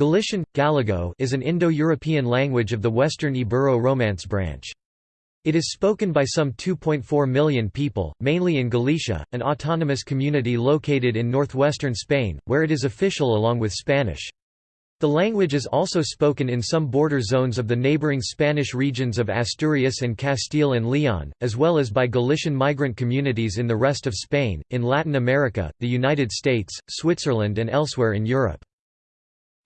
Galician, Gallego is an Indo-European language of the Western Ibero-Romance branch. It is spoken by some 2.4 million people, mainly in Galicia, an autonomous community located in northwestern Spain, where it is official along with Spanish. The language is also spoken in some border zones of the neighboring Spanish regions of Asturias and Castile and Leon, as well as by Galician migrant communities in the rest of Spain, in Latin America, the United States, Switzerland and elsewhere in Europe.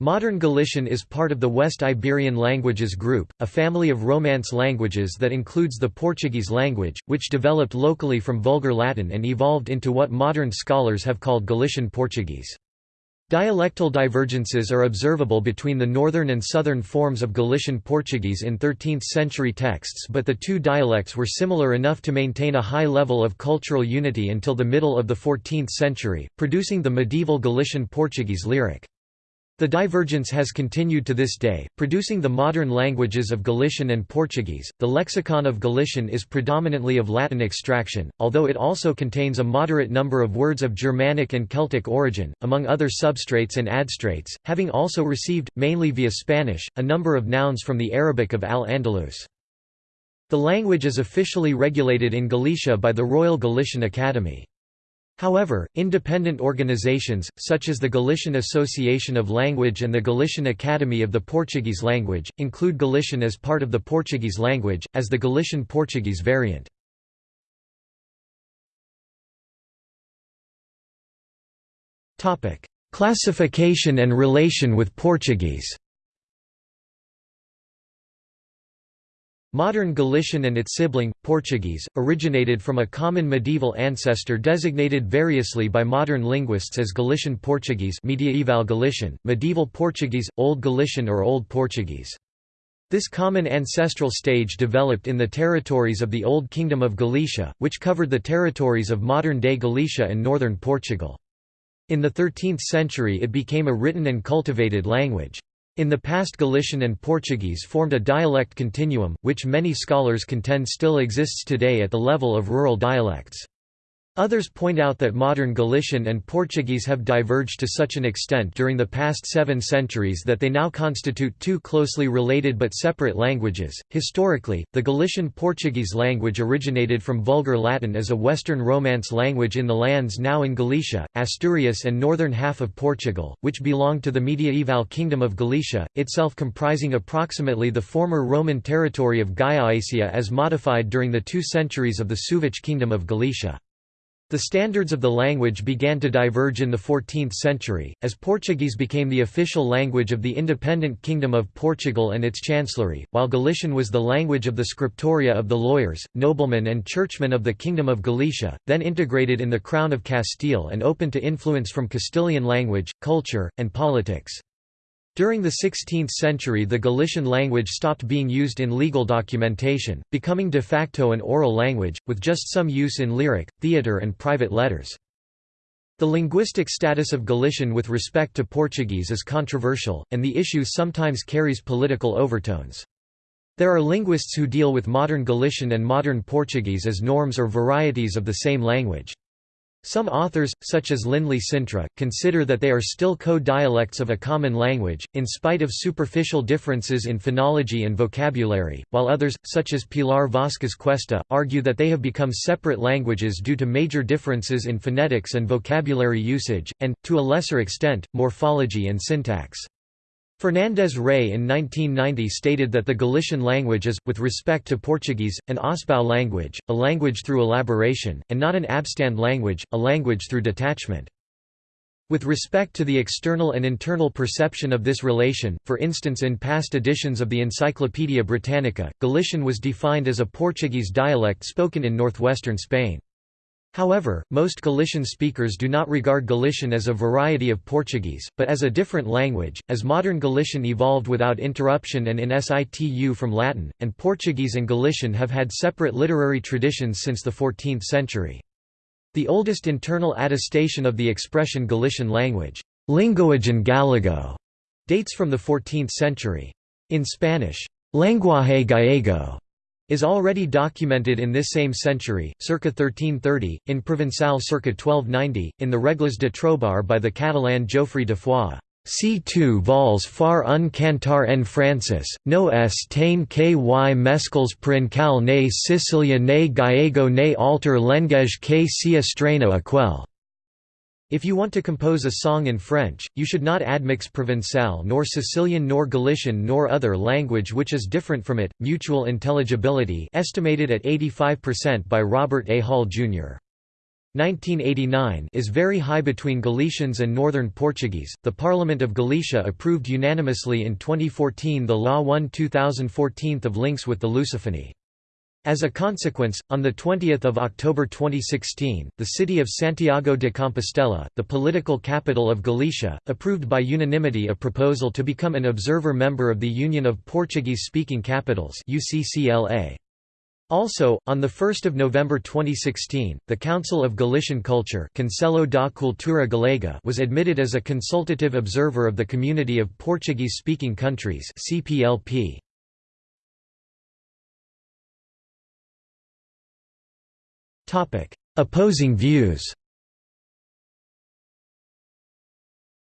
Modern Galician is part of the West Iberian languages group, a family of Romance languages that includes the Portuguese language, which developed locally from Vulgar Latin and evolved into what modern scholars have called Galician Portuguese. Dialectal divergences are observable between the northern and southern forms of Galician Portuguese in 13th-century texts but the two dialects were similar enough to maintain a high level of cultural unity until the middle of the 14th century, producing the medieval Galician Portuguese lyric. The divergence has continued to this day, producing the modern languages of Galician and Portuguese. The lexicon of Galician is predominantly of Latin extraction, although it also contains a moderate number of words of Germanic and Celtic origin, among other substrates and adstrates, having also received, mainly via Spanish, a number of nouns from the Arabic of Al-Andalus. The language is officially regulated in Galicia by the Royal Galician Academy. However, independent organizations, such as the Galician Association of Language and the Galician Academy of the Portuguese Language, include Galician as part of the Portuguese language, as the Galician Portuguese variant. Classification and relation with Portuguese Modern Galician and its sibling, Portuguese, originated from a common medieval ancestor designated variously by modern linguists as Galician Portuguese Medieval Galician, Medieval Portuguese, Old Galician or Old Portuguese. This common ancestral stage developed in the territories of the Old Kingdom of Galicia, which covered the territories of modern-day Galicia and northern Portugal. In the 13th century it became a written and cultivated language. In the past Galician and Portuguese formed a dialect continuum, which many scholars contend still exists today at the level of rural dialects. Others point out that modern Galician and Portuguese have diverged to such an extent during the past seven centuries that they now constitute two closely related but separate languages. Historically, the Galician Portuguese language originated from Vulgar Latin as a Western Romance language in the lands now in Galicia, Asturias, and northern half of Portugal, which belonged to the medieval Kingdom of Galicia, itself comprising approximately the former Roman territory of Gallaecia as modified during the two centuries of the Suevic Kingdom of Galicia. The standards of the language began to diverge in the 14th century, as Portuguese became the official language of the independent Kingdom of Portugal and its chancellery, while Galician was the language of the scriptoria of the lawyers, noblemen and churchmen of the Kingdom of Galicia, then integrated in the Crown of Castile and open to influence from Castilian language, culture, and politics. During the 16th century the Galician language stopped being used in legal documentation, becoming de facto an oral language, with just some use in lyric, theatre and private letters. The linguistic status of Galician with respect to Portuguese is controversial, and the issue sometimes carries political overtones. There are linguists who deal with modern Galician and modern Portuguese as norms or varieties of the same language. Some authors, such as Lindley Cintra, consider that they are still co-dialects of a common language, in spite of superficial differences in phonology and vocabulary, while others, such as Pilar Vázquez Cuesta, argue that they have become separate languages due to major differences in phonetics and vocabulary usage, and, to a lesser extent, morphology and syntax. Fernandez Rey in 1990 stated that the Galician language is, with respect to Portuguese, an Ausbau language, a language through elaboration, and not an abstand language, a language through detachment. With respect to the external and internal perception of this relation, for instance in past editions of the Encyclopaedia Britannica, Galician was defined as a Portuguese dialect spoken in northwestern Spain. However, most Galician speakers do not regard Galician as a variety of Portuguese, but as a different language, as modern Galician evolved without interruption and in situ from Latin, and Portuguese and Galician have had separate literary traditions since the 14th century. The oldest internal attestation of the expression Galician language, linguagen gallego, dates from the 14th century. In Spanish, lenguaje gallego is already documented in this same century, circa 1330, in Provençal circa 1290, in the Regles de Trobar by the Catalan Geoffrey de Foix. C2 vols far un cantar en Francis, no es tain ky mescals princal ne Sicilia ne Gallego ne alter lenguage que sea estreno aquel. If you want to compose a song in French, you should not admix Provençal nor Sicilian nor Galician nor other language which is different from it. Mutual intelligibility estimated at 85% by Robert A. Hall, Jr. 1989 is very high between Galicians and Northern Portuguese. The Parliament of Galicia approved unanimously in 2014 the Law 1 2014 of links with the Lusophony. As a consequence, on 20 October 2016, the city of Santiago de Compostela, the political capital of Galicia, approved by unanimity a proposal to become an observer member of the Union of Portuguese-Speaking Capitals. Also, on 1 November 2016, the Council of Galician Culture Conselho da Cultura Galega was admitted as a consultative observer of the Community of Portuguese-Speaking Countries CPLP. Opposing views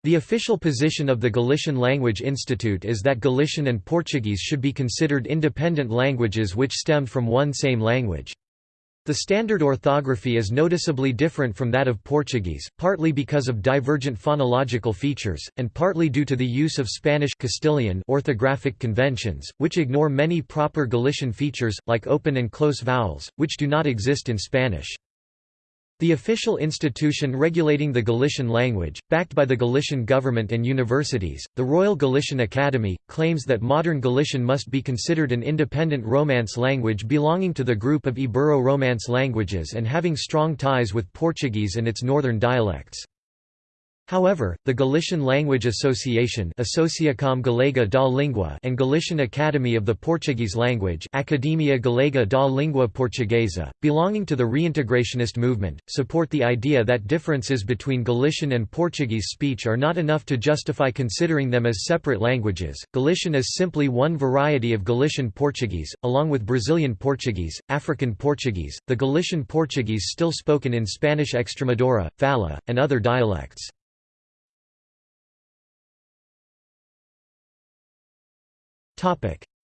The official position of the Galician Language Institute is that Galician and Portuguese should be considered independent languages which stemmed from one same language. The standard orthography is noticeably different from that of Portuguese, partly because of divergent phonological features, and partly due to the use of Spanish Castilian orthographic conventions, which ignore many proper Galician features, like open and close vowels, which do not exist in Spanish. The official institution regulating the Galician language, backed by the Galician government and universities, the Royal Galician Academy, claims that modern Galician must be considered an independent Romance language belonging to the group of Ibero-Romance languages and having strong ties with Portuguese and its northern dialects. However, the Galician Language Association Associacom Galega da Língua and Galician Academy of the Portuguese Language Academia Galega da Língua Portuguesa, belonging to the reintegrationist movement, support the idea that differences between Galician and Portuguese speech are not enough to justify considering them as separate languages. Galician is simply one variety of Galician Portuguese, along with Brazilian Portuguese, African Portuguese, the Galician Portuguese still spoken in Spanish Extremadura, Fala, and other dialects.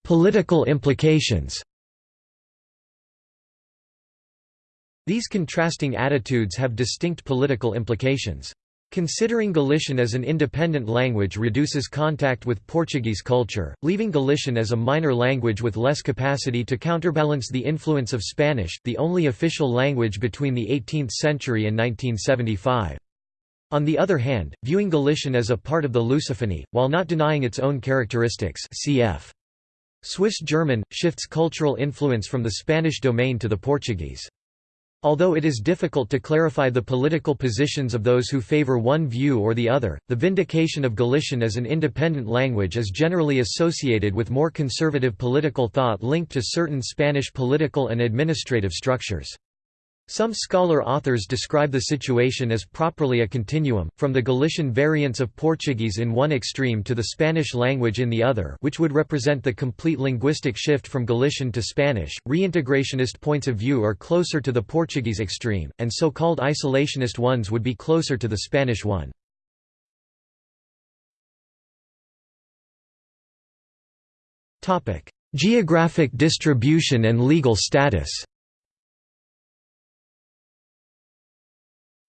Political implications These contrasting attitudes have distinct political implications. Considering Galician as an independent language reduces contact with Portuguese culture, leaving Galician as a minor language with less capacity to counterbalance the influence of Spanish, the only official language between the 18th century and 1975. On the other hand, viewing Galician as a part of the Lusophony, while not denying its own characteristics cf. Swiss German, shifts cultural influence from the Spanish domain to the Portuguese. Although it is difficult to clarify the political positions of those who favor one view or the other, the vindication of Galician as an independent language is generally associated with more conservative political thought linked to certain Spanish political and administrative structures. Some scholar authors describe the situation as properly a continuum, from the Galician variants of Portuguese in one extreme to the Spanish language in the other which would represent the complete linguistic shift from Galician to Spanish. Reintegrationist points of view are closer to the Portuguese extreme, and so-called isolationist ones would be closer to the Spanish one. Geographic distribution and legal status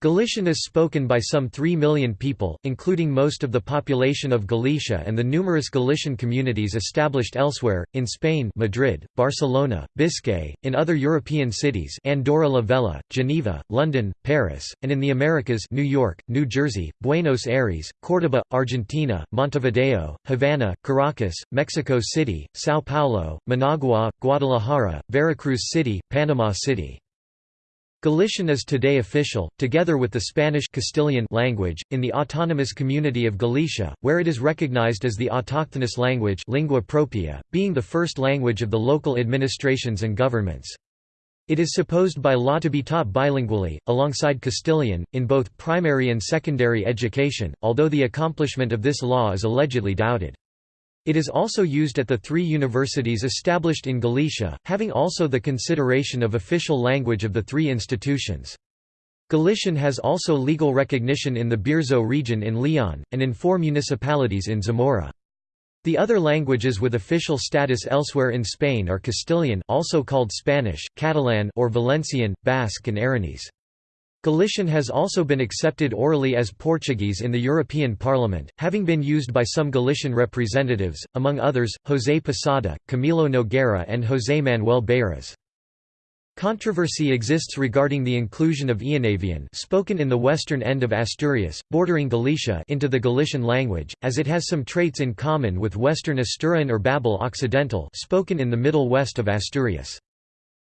Galician is spoken by some 3 million people, including most of the population of Galicia and the numerous Galician communities established elsewhere, in Spain Madrid, Barcelona, Biscay, in other European cities Andorra la Vella, Geneva, London, Paris, and in the Americas New York, New Jersey, Buenos Aires, Córdoba, Argentina, Montevideo, Havana, Caracas, Mexico City, São Paulo, Managua, Guadalajara, Veracruz City, Panama City. Galician is today official, together with the Spanish Castilian language, in the autonomous community of Galicia, where it is recognized as the autochthonous language lingua propria, being the first language of the local administrations and governments. It is supposed by law to be taught bilingually, alongside Castilian, in both primary and secondary education, although the accomplishment of this law is allegedly doubted. It is also used at the three universities established in Galicia, having also the consideration of official language of the three institutions. Galician has also legal recognition in the Bierzo region in Leon, and in four municipalities in Zamora. The other languages with official status elsewhere in Spain are Castilian also called Spanish, Catalan or Valencian, Basque and Aranese. Galician has also been accepted orally as Portuguese in the European Parliament, having been used by some Galician representatives, among others, José Posada, Camilo Nogueira and José Manuel Beiras. Controversy exists regarding the inclusion of Eonavian spoken in the western end of Asturias, bordering Galicia into the Galician language, as it has some traits in common with Western Asturian or Bable Occidental spoken in the middle west of Asturias.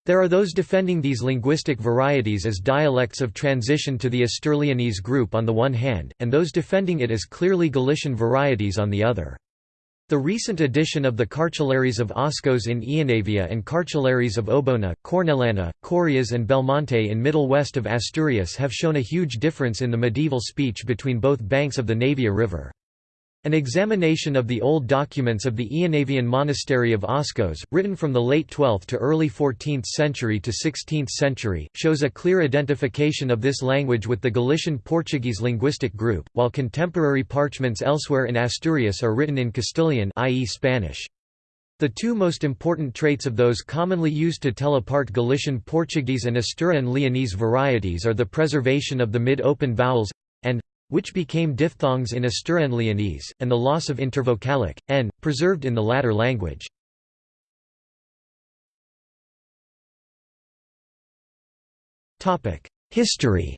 There are those defending these linguistic varieties as dialects of transition to the Asturleonese group on the one hand, and those defending it as clearly Galician varieties on the other. The recent addition of the cartularies of Oscos in Eonavia and cartularies of Obona, Cornellana, Corias and Belmonte in middle west of Asturias have shown a huge difference in the medieval speech between both banks of the Navia River. An examination of the old documents of the Eonavian monastery of Oscos, written from the late 12th to early 14th century to 16th century, shows a clear identification of this language with the Galician Portuguese linguistic group, while contemporary parchments elsewhere in Asturias are written in Castilian i.e. Spanish. The two most important traits of those commonly used to tell apart Galician Portuguese and Asturian Leonese varieties are the preservation of the mid-open vowels and which became diphthongs in Asturian Leonese, and the loss of intervocalic, n, preserved in the latter language. History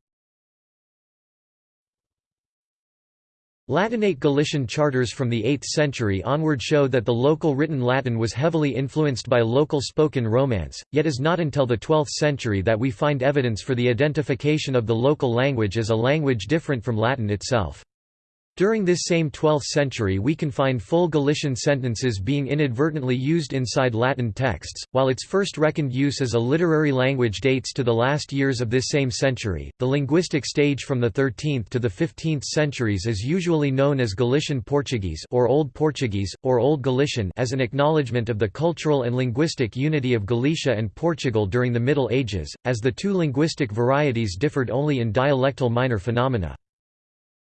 Latinate Galician charters from the 8th century onward show that the local written Latin was heavily influenced by local spoken Romance, yet is not until the 12th century that we find evidence for the identification of the local language as a language different from Latin itself. During this same 12th century we can find full Galician sentences being inadvertently used inside Latin texts, while its first reckoned use as a literary language dates to the last years of this same century. The linguistic stage from the 13th to the 15th centuries is usually known as Galician Portuguese or Old Portuguese, or Old Galician as an acknowledgement of the cultural and linguistic unity of Galicia and Portugal during the Middle Ages, as the two linguistic varieties differed only in dialectal minor phenomena.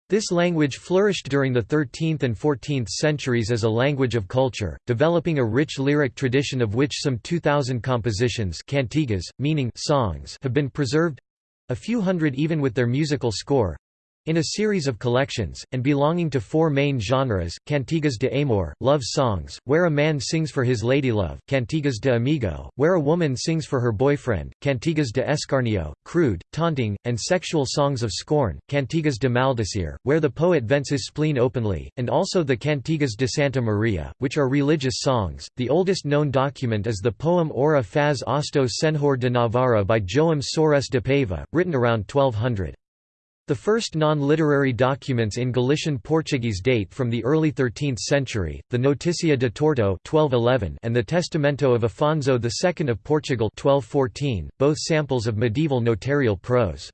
This language flourished during the 13th and 14th centuries as a language of culture, developing a rich lyric tradition of which some 2,000 compositions cantigas, meaning songs have been preserved—a few hundred even with their musical score, in a series of collections, and belonging to four main genres, cantigas de amor, love songs, where a man sings for his ladylove, cantigas de amigo, where a woman sings for her boyfriend, cantigas de escarnio, crude, taunting, and sexual songs of scorn, cantigas de maldecir, where the poet vents his spleen openly, and also the cantigas de Santa Maria, which are religious songs. The oldest known document is the poem Ora faz Osto Senhor de Navarra by Joam Soares de Paiva, written around 1200. The first non-literary documents in Galician Portuguese date from the early 13th century, the Noticia de Torto 1211 and the Testamento of Afonso II of Portugal 1214, both samples of medieval notarial prose.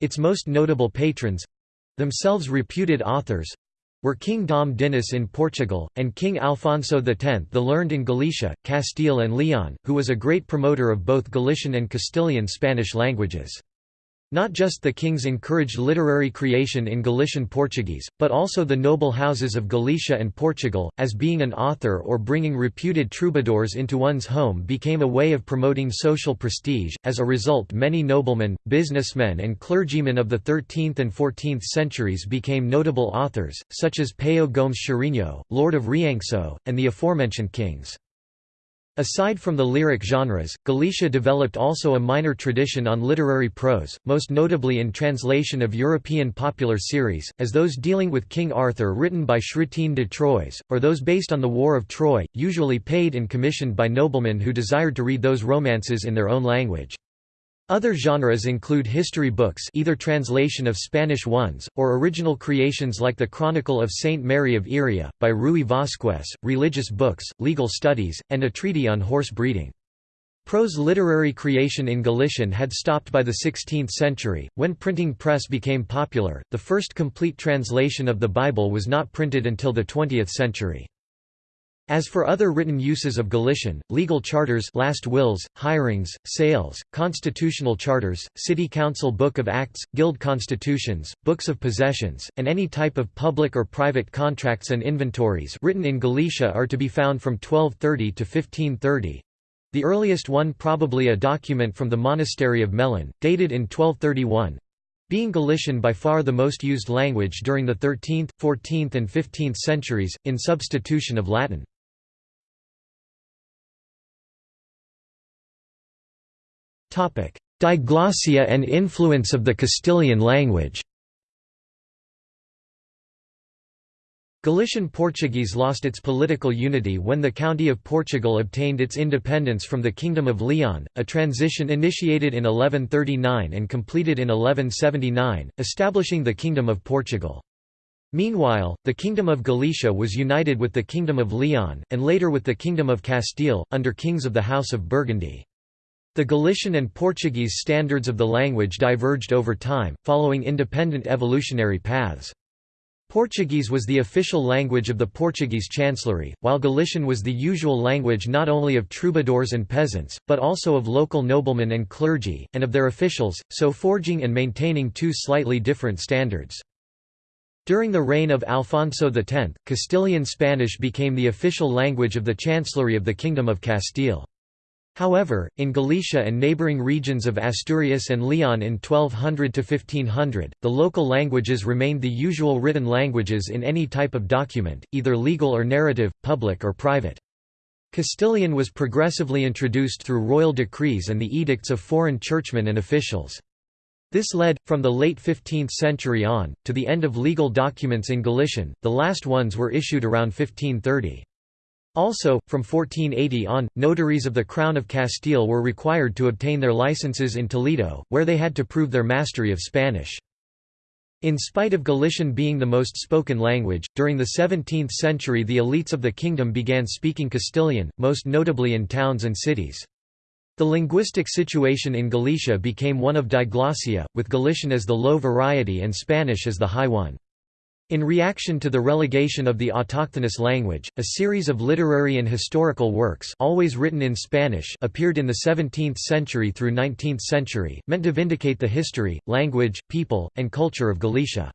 Its most notable patrons—themselves reputed authors—were King Dom Dinis in Portugal, and King Alfonso X the Learned in Galicia, Castile and Leon, who was a great promoter of both Galician and Castilian Spanish languages. Not just the kings encouraged literary creation in Galician Portuguese, but also the noble houses of Galicia and Portugal, as being an author or bringing reputed troubadours into one's home became a way of promoting social prestige. As a result, many noblemen, businessmen, and clergymen of the 13th and 14th centuries became notable authors, such as Peio Gomes Chourinho, Lord of Rianxo, and the aforementioned kings. Aside from the lyric genres, Galicia developed also a minor tradition on literary prose, most notably in translation of European popular series, as those dealing with King Arthur written by Chrétien de Troyes, or those based on the War of Troy, usually paid and commissioned by noblemen who desired to read those romances in their own language. Other genres include history books either translation of Spanish ones, or original creations like the Chronicle of Saint Mary of Iria, by Rui Vasquez, religious books, legal studies, and a treaty on horse breeding. Prose literary creation in Galician had stopped by the 16th century, when printing press became popular. The first complete translation of the Bible was not printed until the 20th century. As for other written uses of Galician, legal charters last wills, hirings, sales, constitutional charters, city council book of acts, guild constitutions, books of possessions, and any type of public or private contracts and inventories written in Galicia are to be found from 1230 to 1530. The earliest one probably a document from the monastery of Melón, dated in 1231, being Galician by far the most used language during the 13th, 14th and 15th centuries, in substitution of Latin. Diglossia and influence of the Castilian language Galician Portuguese lost its political unity when the County of Portugal obtained its independence from the Kingdom of Leon, a transition initiated in 1139 and completed in 1179, establishing the Kingdom of Portugal. Meanwhile, the Kingdom of Galicia was united with the Kingdom of Leon, and later with the Kingdom of Castile, under kings of the House of Burgundy. The Galician and Portuguese standards of the language diverged over time, following independent evolutionary paths. Portuguese was the official language of the Portuguese Chancellery, while Galician was the usual language not only of troubadours and peasants, but also of local noblemen and clergy, and of their officials, so forging and maintaining two slightly different standards. During the reign of Alfonso X, Castilian Spanish became the official language of the Chancellery of the Kingdom of Castile. However, in Galicia and neighbouring regions of Asturias and Leon in 1200–1500, the local languages remained the usual written languages in any type of document, either legal or narrative, public or private. Castilian was progressively introduced through royal decrees and the edicts of foreign churchmen and officials. This led, from the late 15th century on, to the end of legal documents in Galician, the last ones were issued around 1530. Also, from 1480 on, notaries of the Crown of Castile were required to obtain their licenses in Toledo, where they had to prove their mastery of Spanish. In spite of Galician being the most spoken language, during the 17th century the elites of the kingdom began speaking Castilian, most notably in towns and cities. The linguistic situation in Galicia became one of diglossia, with Galician as the low variety and Spanish as the high one. In reaction to the relegation of the autochthonous language, a series of literary and historical works always written in Spanish appeared in the 17th century through 19th century, meant to vindicate the history, language, people, and culture of Galicia.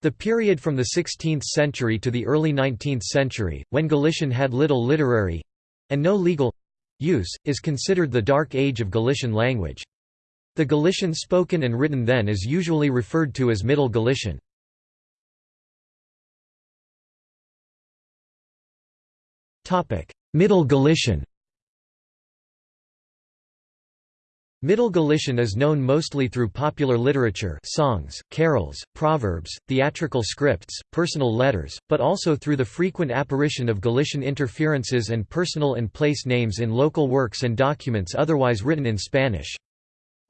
The period from the 16th century to the early 19th century, when Galician had little literary—and no legal—use, is considered the Dark Age of Galician language. The Galician spoken and written then is usually referred to as Middle Galician. Middle Galician Middle Galician is known mostly through popular literature songs, carols, proverbs, theatrical scripts, personal letters, but also through the frequent apparition of Galician interferences and personal and place names in local works and documents otherwise written in Spanish.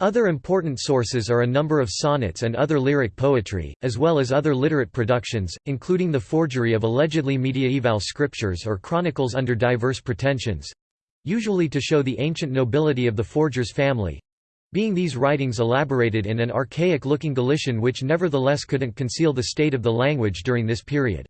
Other important sources are a number of sonnets and other lyric poetry, as well as other literate productions, including the forgery of allegedly mediaeval scriptures or chronicles under diverse pretensions—usually to show the ancient nobility of the forger's family—being these writings elaborated in an archaic-looking Galician which nevertheless couldn't conceal the state of the language during this period.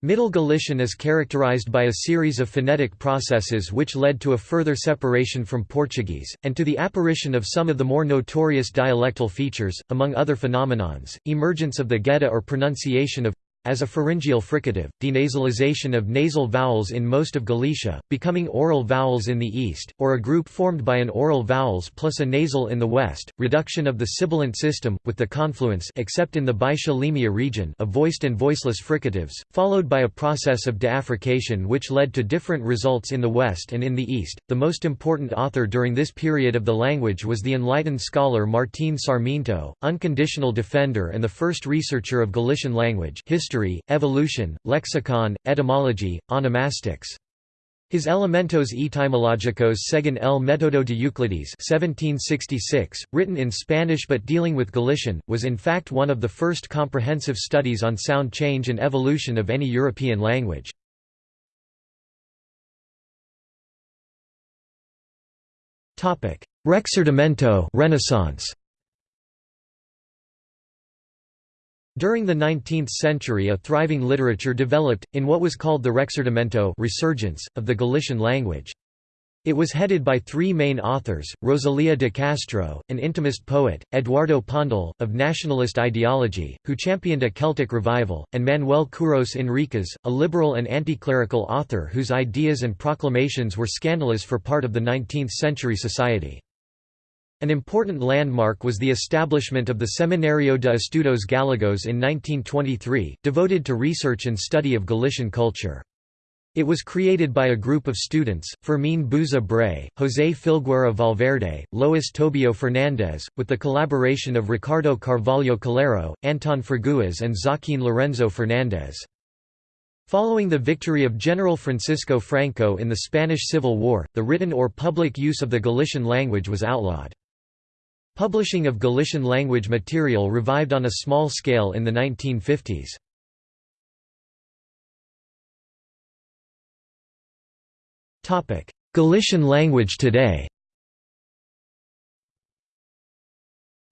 Middle Galician is characterized by a series of phonetic processes which led to a further separation from Portuguese, and to the apparition of some of the more notorious dialectal features, among other phenomenons, emergence of the gheada or pronunciation of as a pharyngeal fricative, denasalization of nasal vowels in most of Galicia, becoming oral vowels in the east, or a group formed by an oral vowels plus a nasal in the west, reduction of the sibilant system, with the confluence except in the Limia region of voiced and voiceless fricatives, followed by a process of deaffrication which led to different results in the west and in the east. The most important author during this period of the language was the enlightened scholar Martín Sarmiento, unconditional defender and the first researcher of Galician language history history, evolution, lexicon, etymology, onomastics. His Elementos etymológicos según el método de Euclides 1766, written in Spanish but dealing with Galician, was in fact one of the first comprehensive studies on sound change and evolution of any European language. Rexurdimento Renaissance During the 19th century a thriving literature developed, in what was called the Rexurdimento resurgence, of the Galician language. It was headed by three main authors, Rosalia de Castro, an intimist poet, Eduardo Pondal, of nationalist ideology, who championed a Celtic revival, and Manuel Curros Enríquez, a liberal and anti-clerical author whose ideas and proclamations were scandalous for part of the 19th-century society. An important landmark was the establishment of the Seminario de Estudos Gallegos in 1923, devoted to research and study of Galician culture. It was created by a group of students, Fermín Bouza Brey, José Filgueira Valverde, Lois Tobio Fernández, with the collaboration of Ricardo Carvalho Calero, Antón Fraguas and Joaquín Lorenzo Fernández. Following the victory of General Francisco Franco in the Spanish Civil War, the written or public use of the Galician language was outlawed. Publishing of Galician language material revived on a small scale in the 1950s. Galician language today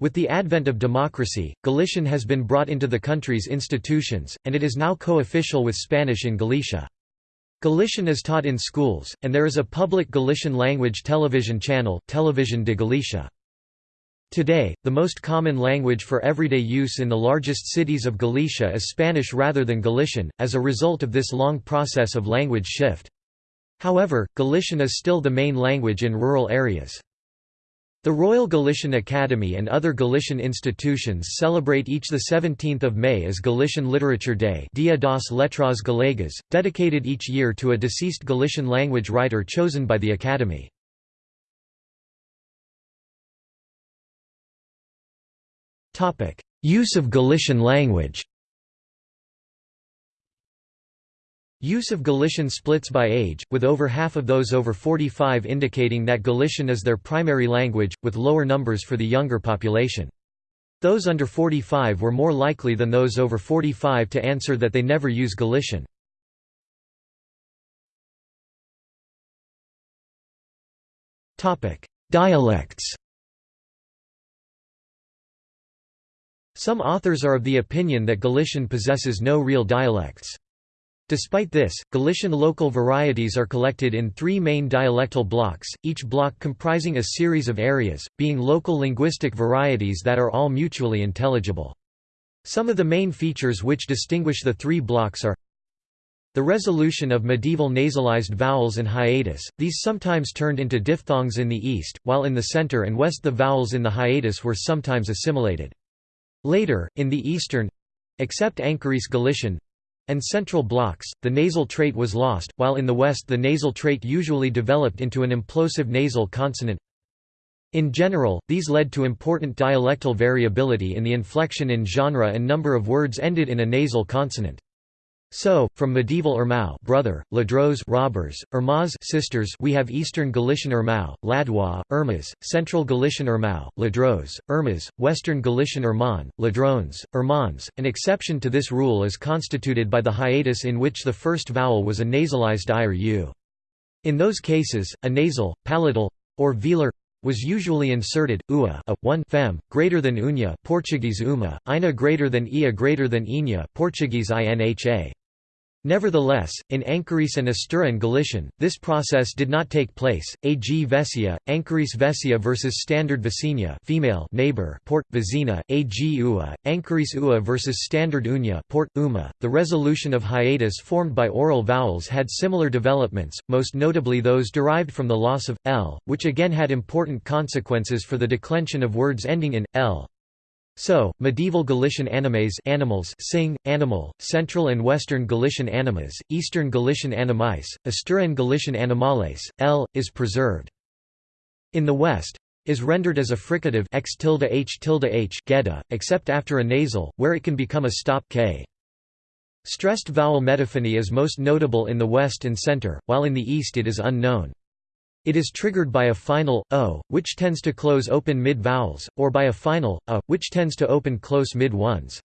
With the advent of democracy, Galician has been brought into the country's institutions, and it is now co-official with Spanish in Galicia. Galician is taught in schools, and there is a public Galician language television channel, Televisión de Galicia. Today, the most common language for everyday use in the largest cities of Galicia is Spanish rather than Galician, as a result of this long process of language shift. However, Galician is still the main language in rural areas. The Royal Galician Academy and other Galician institutions celebrate each 17 May as Galician Literature Day Dia das Letras Galegas, dedicated each year to a deceased Galician language writer chosen by the Academy. Use of Galician language Use of Galician splits by age, with over half of those over 45 indicating that Galician is their primary language, with lower numbers for the younger population. Those under 45 were more likely than those over 45 to answer that they never use Galician. Dialects Some authors are of the opinion that Galician possesses no real dialects. Despite this, Galician local varieties are collected in three main dialectal blocks, each block comprising a series of areas, being local linguistic varieties that are all mutually intelligible. Some of the main features which distinguish the three blocks are the resolution of medieval nasalized vowels and hiatus, these sometimes turned into diphthongs in the east, while in the center and west the vowels in the hiatus were sometimes assimilated. Later, in the eastern—except Ancarese Galician, and central blocks, the nasal trait was lost, while in the West the nasal trait usually developed into an implosive nasal consonant. In general, these led to important dialectal variability in the inflection in genre and number of words ended in a nasal consonant. So, from medieval Irmão brother, Ladros robbers, Irmãs sisters we have Eastern Galician Irmão, Ladwa, Irmas, Central Galician Irmão, Ladros, Irmas, Western Galician Irmán, Ladrones, Irmãs. An exception to this rule is constituted by the hiatus in which the first vowel was a nasalized i or u. In those cases, a nasal, palatal, or velar was usually inserted, ua a, 1 fem, greater than unya Portuguese uma, ina greater than ia greater than inya Portuguese inha. Nevertheless, in Ancarese and Asturian Galician, this process did not take place. A.G. Vesia, Ancarese Vesia versus Standard Vecina female neighbor Port Vecina, A.G. Ua, Ancarese Ua versus Standard Unya Port Uma. The resolution of hiatus formed by oral vowels had similar developments, most notably those derived from the loss of l, which again had important consequences for the declension of words ending in l. So, medieval Galician animes animals sing, animal, Central and Western Galician animas, Eastern Galician animais, Asturian Galician animales, l, is preserved. In the West, is rendered as a fricative x tilde h tilde h gheada, except after a nasal, where it can become a stop k. Stressed vowel metaphony is most notable in the West and Center, while in the East it is unknown. It is triggered by a final, o, which tends to close open mid-vowels, or by a final, a, which tends to open close mid-ones.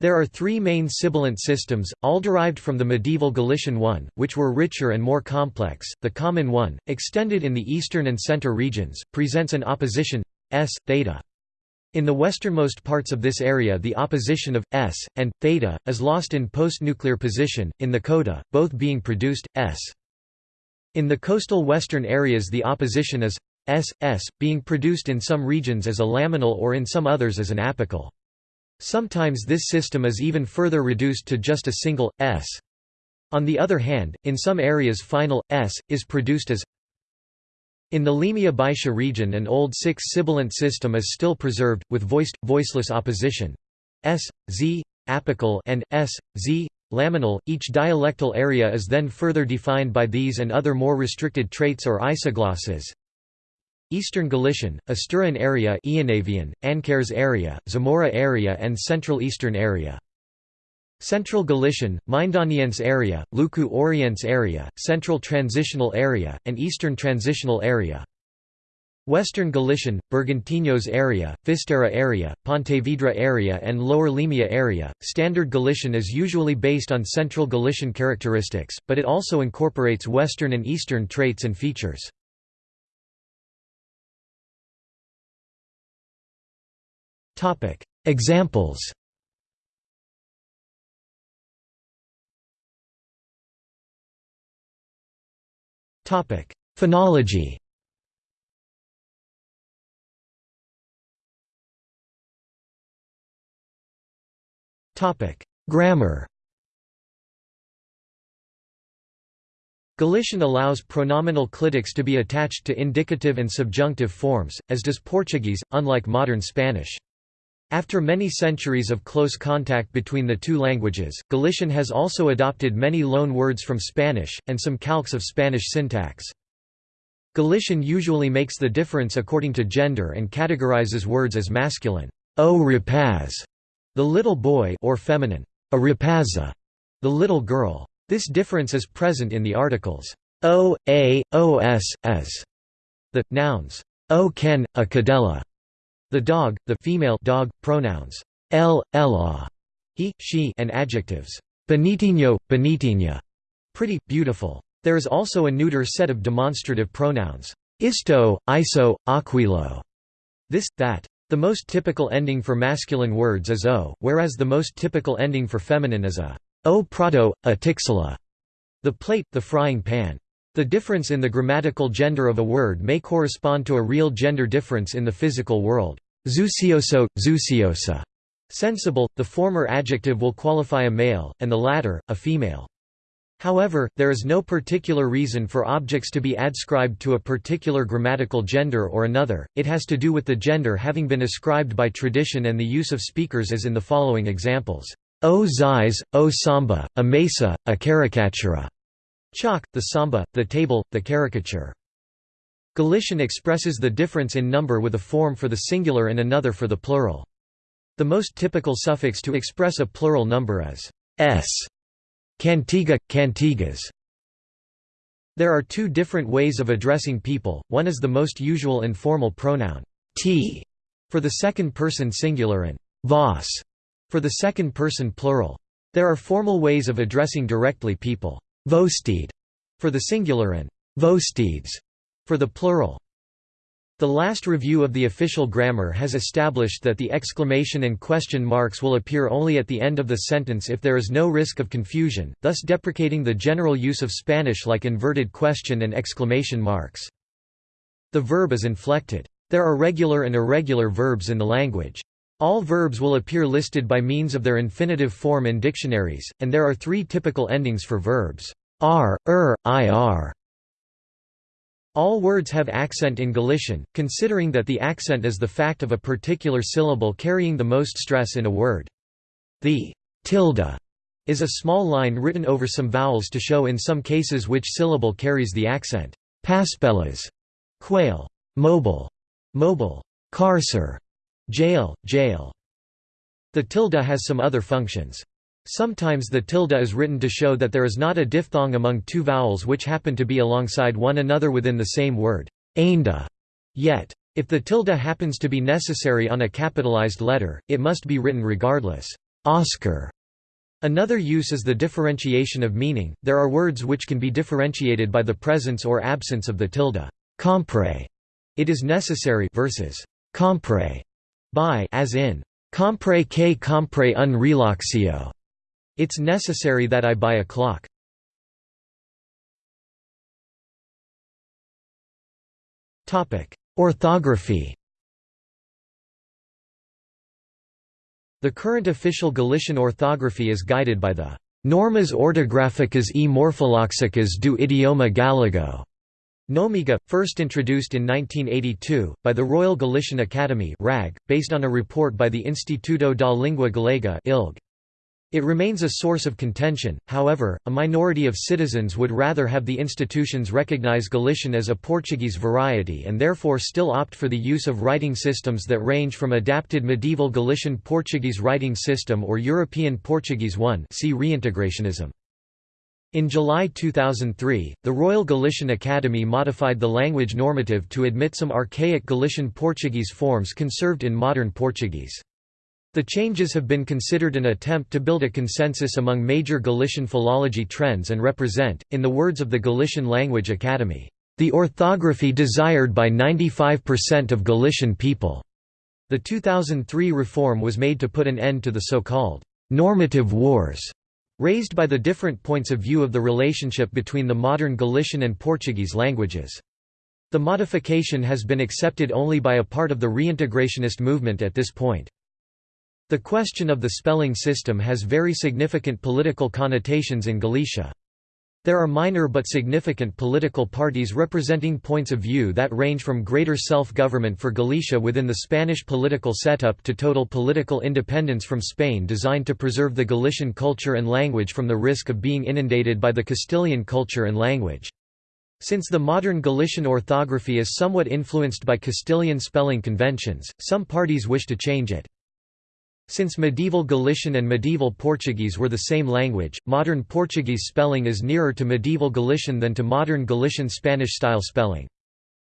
There are three main sibilant systems, all derived from the medieval Galician one, which were richer and more complex. The common one, extended in the eastern and center regions, presents an opposition s, theta. In the westernmost parts of this area the opposition of s and theta is lost in post-nuclear position, in the coda, both being produced, s. In the coastal western areas the opposition is s, s, being produced in some regions as a laminal or in some others as an apical. Sometimes this system is even further reduced to just a single, s. On the other hand, in some areas final, s, is produced as in the Limia Baixa region an old six-sibilant system is still preserved, with voiced, voiceless opposition s, z, apical and s, z, laminal. Each dialectal area is then further defined by these and other more restricted traits or isoglosses. Eastern Galician, Asturian area Eonavian, Ancares area, Zamora area and Central Eastern area. Central Galician, Mindoniense area, Luku Oriense area, Central Transitional area, and Eastern Transitional area. Western Galician, Bergantiños area, Fisterra area, Pontevedra area and Lower Limia area. Standard Galician is usually based on Central Galician characteristics, but it also incorporates Western and Eastern traits and features. Topic: Examples Topic: Phonology Grammar Galician allows pronominal clitics to be attached to indicative and subjunctive forms, as does Portuguese, unlike modern Spanish. After many centuries of close contact between the two languages, Galician has also adopted many loan words from Spanish, and some calques of Spanish syntax. Galician usually makes the difference according to gender and categorizes words as masculine, o rapaz, the little boy or feminine, a rapaza, the little girl. This difference is present in the articles o, a, os. The nouns o ken, a cadella, the dog, the female dog, pronouns el, ela, he, she, and adjectives bonitinho, bonitinha, pretty, beautiful. There is also a neuter set of demonstrative pronouns isto, iso, aquilo, this, that. The most typical ending for masculine words is o, whereas the most typical ending for feminine is a o prato, a tixula, the plate, the frying pan. The difference in the grammatical gender of a word may correspond to a real gender difference in the physical world. Zucioso, zuciosa. Sensible, the former adjective will qualify a male, and the latter, a female. However, there is no particular reason for objects to be adscribed to a particular grammatical gender or another, it has to do with the gender having been ascribed by tradition and the use of speakers as in the following examples. O zais, o samba, a mesa, a caricatura. Chalk, the samba, the table, the caricature. Galician expresses the difference in number with a form for the singular and another for the plural. The most typical suffix to express a plural number is s. Cantiga, cantigas. There are two different ways of addressing people, one is the most usual informal pronoun t for the second person singular and vos for the second person plural. There are formal ways of addressing directly people Vostede for the singular and vostedes for the plural. The last review of the official grammar has established that the exclamation and question marks will appear only at the end of the sentence if there is no risk of confusion, thus deprecating the general use of Spanish like inverted question and exclamation marks. The verb is inflected. There are regular and irregular verbs in the language. All verbs will appear listed by means of their infinitive form in dictionaries, and there are three typical endings for verbs r, er, ir. All words have accent in Galician, considering that the accent is the fact of a particular syllable carrying the most stress in a word. The tilde is a small line written over some vowels to show in some cases which syllable carries the accent. Paspelas, quail, mobile, mobile, carcer, Jail, jail. The tilde has some other functions. Sometimes the tilde is written to show that there is not a diphthong among two vowels which happen to be alongside one another within the same word, ainda. Yet, if the tilde happens to be necessary on a capitalized letter, it must be written regardless. Oscar. Another use is the differentiation of meaning. There are words which can be differentiated by the presence or absence of the tilde. Compre. It is necessary versus compre. Buy as in, compre que compre un relaxio. It's necessary that I buy a clock. Orthography The current official Galician orthography is guided by the Normas ortográficas e morfolóxicas do idioma galego. Nomiga, first introduced in 1982, by the Royal Galician Academy RAG, based on a report by the Instituto da Língua Galega ILG. It remains a source of contention, however, a minority of citizens would rather have the institutions recognize Galician as a Portuguese variety and therefore still opt for the use of writing systems that range from adapted medieval Galician Portuguese writing system or European Portuguese 1 see reintegrationism. In July 2003, the Royal Galician Academy modified the language normative to admit some archaic Galician Portuguese forms conserved in modern Portuguese. The changes have been considered an attempt to build a consensus among major Galician philology trends and represent, in the words of the Galician Language Academy, the orthography desired by 95% of Galician people. The 2003 reform was made to put an end to the so-called normative wars raised by the different points of view of the relationship between the modern Galician and Portuguese languages. The modification has been accepted only by a part of the reintegrationist movement at this point. The question of the spelling system has very significant political connotations in Galicia. There are minor but significant political parties representing points of view that range from greater self-government for Galicia within the Spanish political setup to total political independence from Spain designed to preserve the Galician culture and language from the risk of being inundated by the Castilian culture and language. Since the modern Galician orthography is somewhat influenced by Castilian spelling conventions, some parties wish to change it. Since medieval Galician and medieval Portuguese were the same language, modern Portuguese spelling is nearer to medieval Galician than to modern Galician Spanish-style spelling.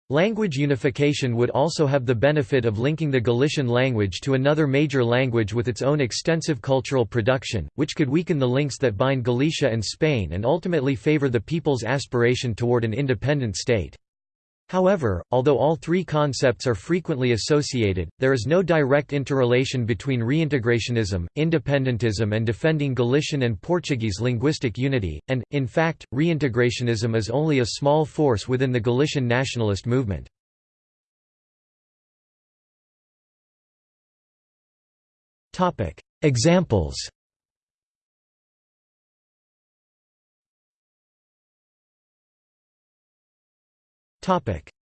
Language unification would also have the benefit of linking the Galician language to another major language with its own extensive cultural production, which could weaken the links that bind Galicia and Spain and ultimately favour the people's aspiration toward an independent state. However, although all three concepts are frequently associated, there is no direct interrelation between reintegrationism, independentism and defending Galician and Portuguese linguistic unity, and, in fact, reintegrationism is only a small force within the Galician nationalist movement. Examples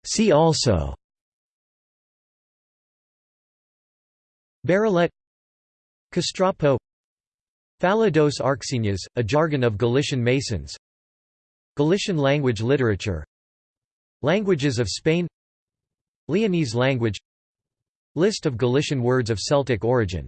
See also. Barallete Castrapo Fala dos Arxinas, a jargon of Galician Masons. Galician language literature. Languages of Spain. Leonese language. List of Galician words of Celtic origin